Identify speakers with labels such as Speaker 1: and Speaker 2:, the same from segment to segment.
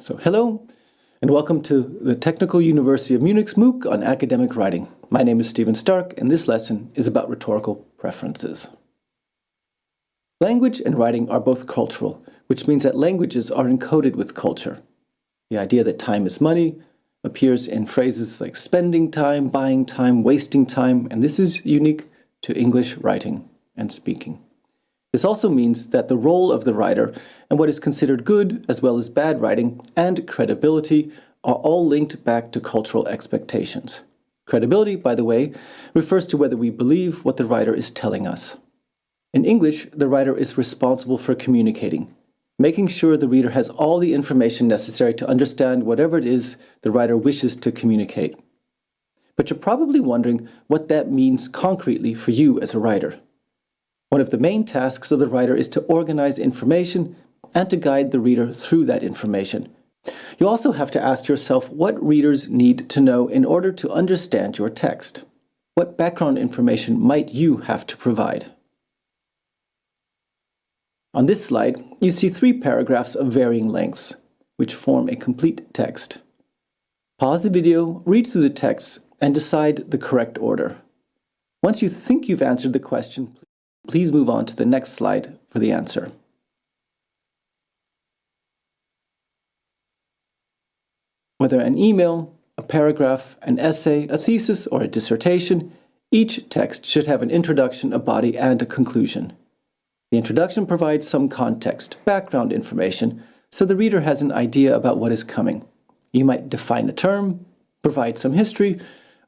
Speaker 1: So hello, and welcome to the Technical University of Munich's MOOC on academic writing. My name is Stephen Stark, and this lesson is about rhetorical preferences. Language and writing are both cultural, which means that languages are encoded with culture. The idea that time is money appears in phrases like spending time, buying time, wasting time, and this is unique to English writing and speaking. This also means that the role of the writer and what is considered good as well as bad writing and credibility are all linked back to cultural expectations. Credibility, by the way, refers to whether we believe what the writer is telling us. In English, the writer is responsible for communicating, making sure the reader has all the information necessary to understand whatever it is the writer wishes to communicate. But you're probably wondering what that means concretely for you as a writer. One of the main tasks of the writer is to organize information and to guide the reader through that information. You also have to ask yourself what readers need to know in order to understand your text. What background information might you have to provide? On this slide, you see three paragraphs of varying lengths, which form a complete text. Pause the video, read through the text, and decide the correct order. Once you think you've answered the question, Please move on to the next slide for the answer. Whether an email, a paragraph, an essay, a thesis, or a dissertation, each text should have an introduction, a body, and a conclusion. The introduction provides some context, background information, so the reader has an idea about what is coming. You might define a term, provide some history,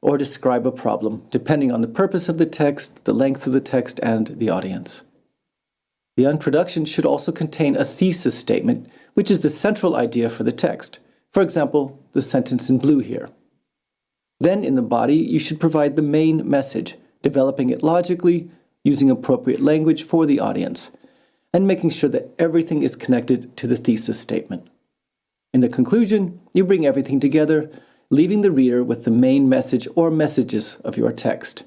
Speaker 1: or describe a problem, depending on the purpose of the text, the length of the text, and the audience. The introduction should also contain a thesis statement, which is the central idea for the text. For example, the sentence in blue here. Then in the body, you should provide the main message, developing it logically, using appropriate language for the audience, and making sure that everything is connected to the thesis statement. In the conclusion, you bring everything together, leaving the reader with the main message or messages of your text.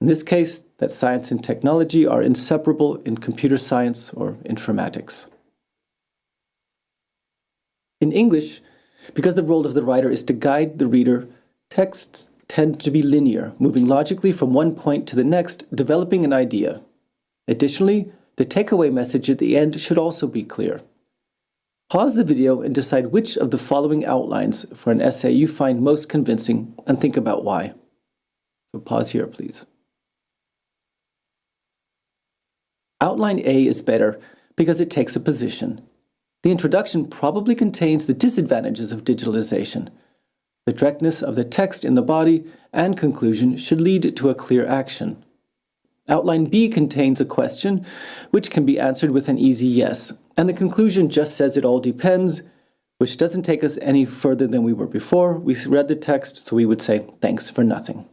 Speaker 1: In this case, that science and technology are inseparable in computer science or informatics. In English, because the role of the writer is to guide the reader, texts tend to be linear, moving logically from one point to the next, developing an idea. Additionally, the takeaway message at the end should also be clear. Pause the video and decide which of the following outlines for an essay you find most convincing and think about why. So pause here, please. Outline A is better because it takes a position. The introduction probably contains the disadvantages of digitalization. The directness of the text in the body and conclusion should lead to a clear action. Outline B contains a question which can be answered with an easy yes, and the conclusion just says it all depends, which doesn't take us any further than we were before. We read the text, so we would say, thanks for nothing.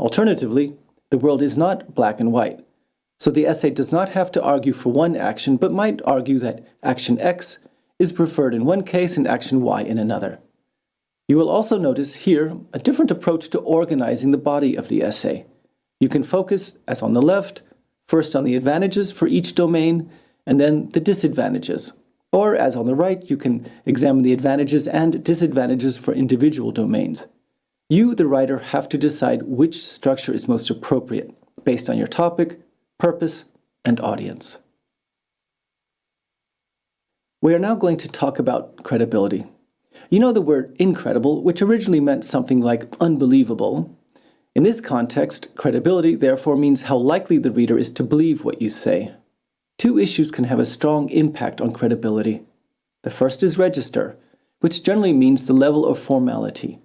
Speaker 1: Alternatively, the world is not black and white, so the essay does not have to argue for one action, but might argue that action X is preferred in one case and action Y in another. You will also notice here a different approach to organizing the body of the essay. You can focus, as on the left, first on the advantages for each domain, and then the disadvantages. Or, as on the right, you can examine the advantages and disadvantages for individual domains. You, the writer, have to decide which structure is most appropriate, based on your topic, purpose, and audience. We are now going to talk about credibility. You know the word incredible, which originally meant something like unbelievable, in this context, credibility therefore means how likely the reader is to believe what you say. Two issues can have a strong impact on credibility. The first is register, which generally means the level of formality.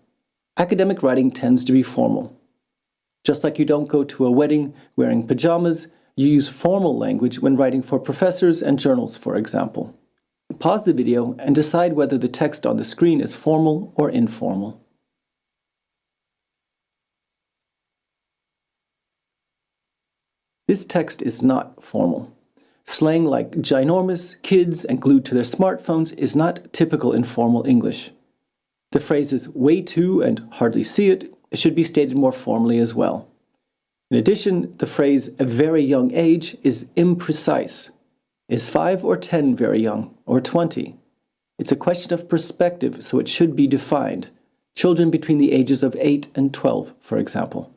Speaker 1: Academic writing tends to be formal. Just like you don't go to a wedding wearing pajamas, you use formal language when writing for professors and journals, for example. Pause the video and decide whether the text on the screen is formal or informal. This text is not formal. Slang like ginormous, kids, and glued to their smartphones is not typical in formal English. The phrases way too and hardly see it should be stated more formally as well. In addition, the phrase a very young age is imprecise. Is 5 or 10 very young, or 20? It's a question of perspective, so it should be defined. Children between the ages of 8 and 12, for example.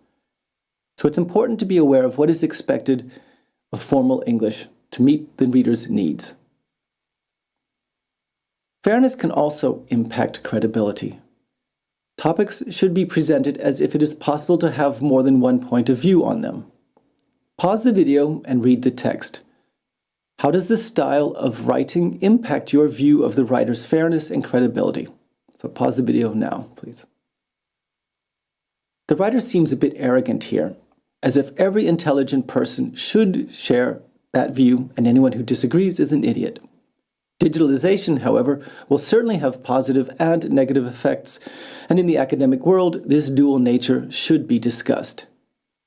Speaker 1: So it's important to be aware of what is expected of formal English to meet the reader's needs. Fairness can also impact credibility. Topics should be presented as if it is possible to have more than one point of view on them. Pause the video and read the text. How does the style of writing impact your view of the writer's fairness and credibility? So pause the video now, please. The writer seems a bit arrogant here, as if every intelligent person should share that view and anyone who disagrees is an idiot. Digitalization, however, will certainly have positive and negative effects, and in the academic world, this dual nature should be discussed.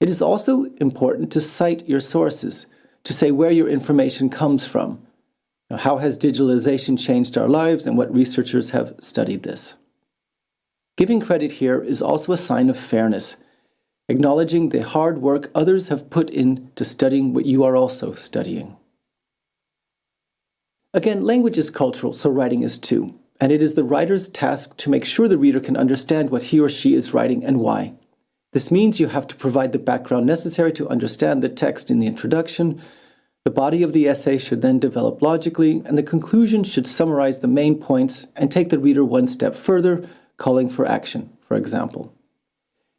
Speaker 1: It is also important to cite your sources, to say where your information comes from. Now, how has digitalization changed our lives and what researchers have studied this? Giving credit here is also a sign of fairness, acknowledging the hard work others have put into studying what you are also studying. Again, language is cultural, so writing is too, and it is the writer's task to make sure the reader can understand what he or she is writing and why. This means you have to provide the background necessary to understand the text in the introduction. The body of the essay should then develop logically, and the conclusion should summarize the main points and take the reader one step further, calling for action, for example.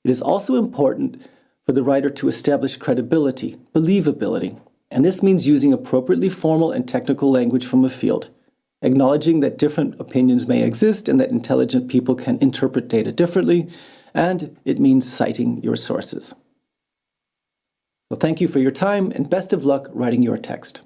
Speaker 1: It is also important for the writer to establish credibility, believability, and this means using appropriately formal and technical language from a field, acknowledging that different opinions may exist and that intelligent people can interpret data differently, and it means citing your sources. So thank you for your time and best of luck writing your text.